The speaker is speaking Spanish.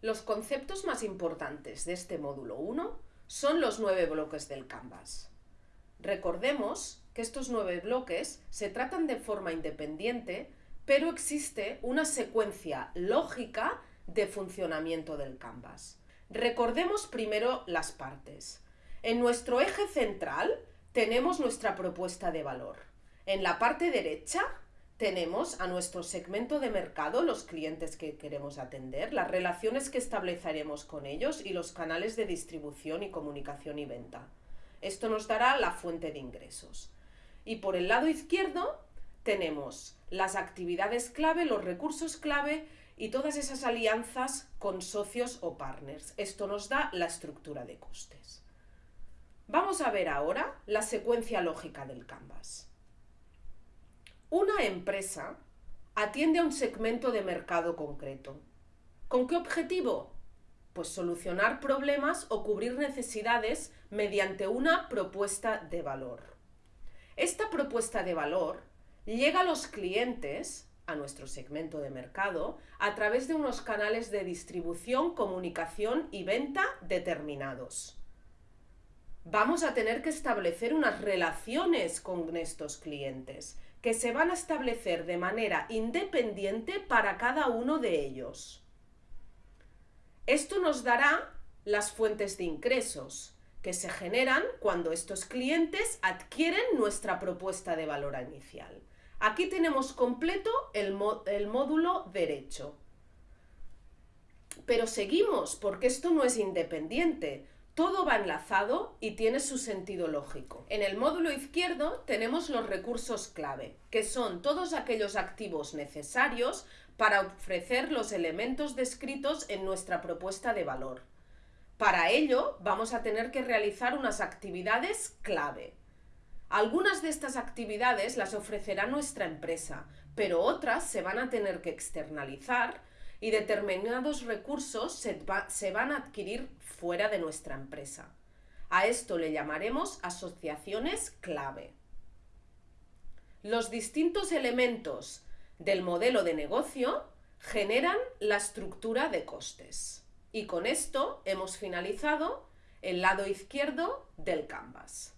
Los conceptos más importantes de este módulo 1 son los nueve bloques del Canvas. Recordemos que estos nueve bloques se tratan de forma independiente, pero existe una secuencia lógica de funcionamiento del Canvas. Recordemos primero las partes. En nuestro eje central tenemos nuestra propuesta de valor. En la parte derecha tenemos a nuestro segmento de mercado, los clientes que queremos atender, las relaciones que estableceremos con ellos y los canales de distribución y comunicación y venta. Esto nos dará la fuente de ingresos. Y por el lado izquierdo tenemos las actividades clave, los recursos clave y todas esas alianzas con socios o partners. Esto nos da la estructura de costes. Vamos a ver ahora la secuencia lógica del Canvas. Una empresa atiende a un segmento de mercado concreto. ¿Con qué objetivo? Pues solucionar problemas o cubrir necesidades mediante una propuesta de valor. Esta propuesta de valor llega a los clientes, a nuestro segmento de mercado, a través de unos canales de distribución, comunicación y venta determinados. Vamos a tener que establecer unas relaciones con estos clientes que se van a establecer de manera independiente para cada uno de ellos. Esto nos dará las fuentes de ingresos que se generan cuando estos clientes adquieren nuestra propuesta de valor inicial. Aquí tenemos completo el, el módulo derecho. Pero seguimos, porque esto no es independiente. Todo va enlazado y tiene su sentido lógico. En el módulo izquierdo tenemos los recursos clave, que son todos aquellos activos necesarios para ofrecer los elementos descritos en nuestra propuesta de valor. Para ello vamos a tener que realizar unas actividades clave. Algunas de estas actividades las ofrecerá nuestra empresa, pero otras se van a tener que externalizar y determinados recursos se, van a adquirir fuera de nuestra empresa. A esto le llamaremos asociaciones clave. Los distintos elementos del modelo de negocio generan la estructura de costes. Y con esto hemos finalizado el lado izquierdo del canvas.